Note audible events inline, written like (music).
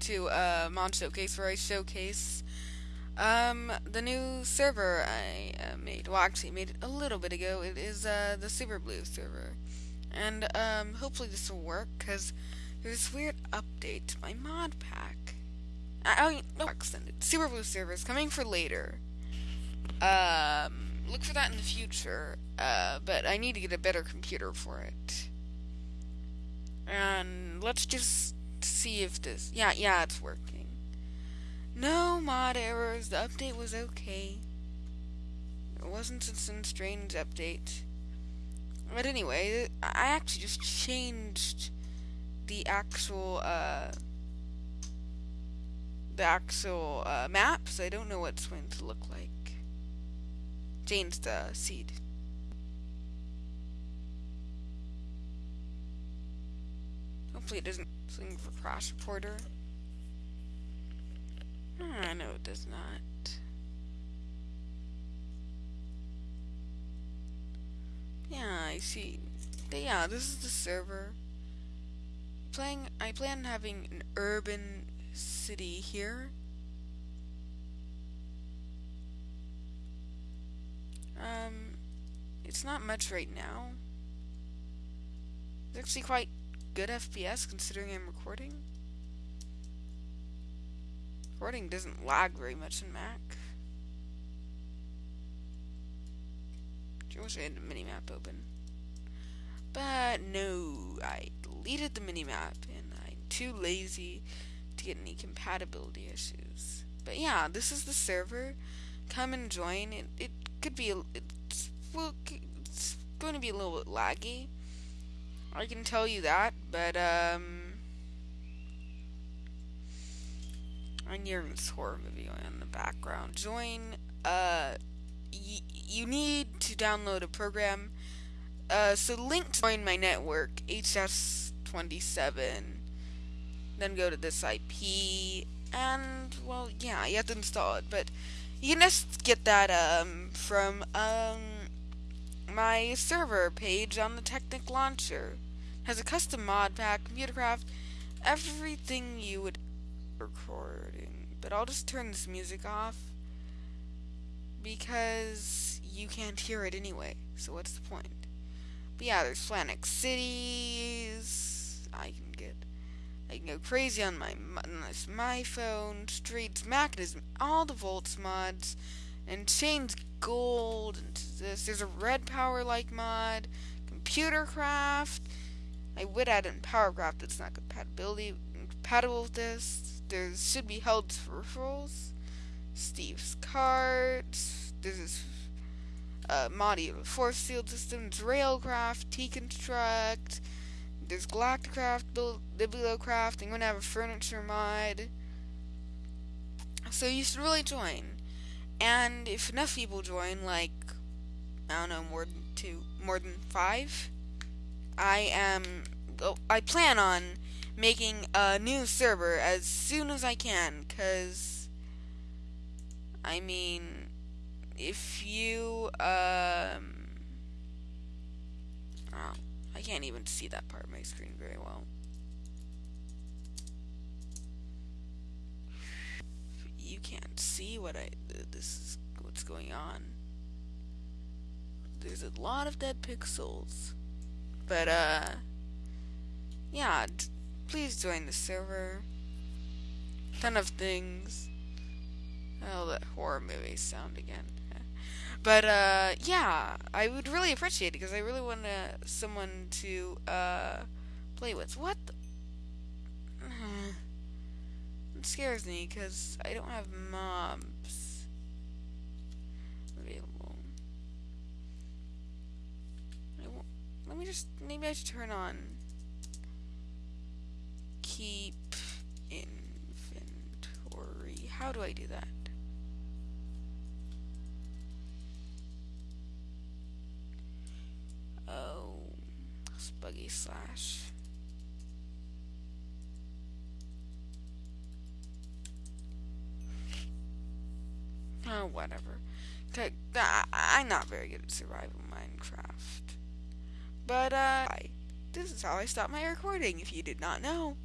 to uh, Mod Showcase, where I showcase um, the new server I uh, made. Well, actually, made it a little bit ago. It is uh, the Super Blue server, and um, hopefully this will work because there's this weird update to my mod pack. I, I no extended Super Blue server is coming for later. Um, look for that in the future. Uh, but I need to get a better computer for it. And let's just see if this. Yeah, yeah, it's working. No mod errors. The update was okay. It wasn't some strange update. But anyway, I actually just changed the actual uh, the actual uh, map, so I don't know what it's going to look like. Changed the seed. Hopefully it doesn't swing for crash reporter. I know it does not. Yeah, I see. Yeah, this is the server. Playing, I plan on having an urban city here. Um, it's not much right now. It's actually quite good FPS considering I'm recording. Recording doesn't lag very much in Mac. I wish I had the minimap open. But no, I deleted the minimap and I'm too lazy to get any compatibility issues. But yeah, this is the server. Come and join. It, it could be, a, it's, it's going to be a little bit laggy. I can tell you that, but, um, I'm hearing this horror movie in the background. Join, uh, you need to download a program. Uh, so link to join my network, HS27. Then go to this IP, and, well, yeah, you have to install it, but you can just get that, um, from, um, my server page on the Technic Launcher. Has a custom mod pack, computer craft, everything you would recording. But I'll just turn this music off because you can't hear it anyway. So what's the point? But yeah, there's Flanic Cities. I can get I can go crazy on my on this my phone, streets, Mekanism, all the volts mods, and change gold into this. There's a red power like mod, computer craft. I would add in powercraft that's not compatibility compatible with this. There should be held referrals. Steve's Carts. This uh, modular force field systems, railcraft, T-construct. There's Galacticraft, Bibliocraft. I'm gonna have a furniture mod. So you should really join. And if enough people join, like I don't know, more than two, more than five, I am. I plan on making a new server as soon as I can, cause I mean, if you um, oh, I can't even see that part of my screen very well. You can't see what I this is what's going on. There's a lot of dead pixels. But uh yeah, please join the server. Ton of things. Oh, that horror movie sound again. (laughs) But uh, yeah, I would really appreciate it because I really want uh, someone to uh, play with. What? (sighs) It scares me because I don't have mobs available. let me just maybe I should turn on keep inventory. How do I do that? Oh, buggy slash. Oh, whatever. Okay, I'm not very good at survival Minecraft. But, uh, this is how I stop my recording, if you did not know.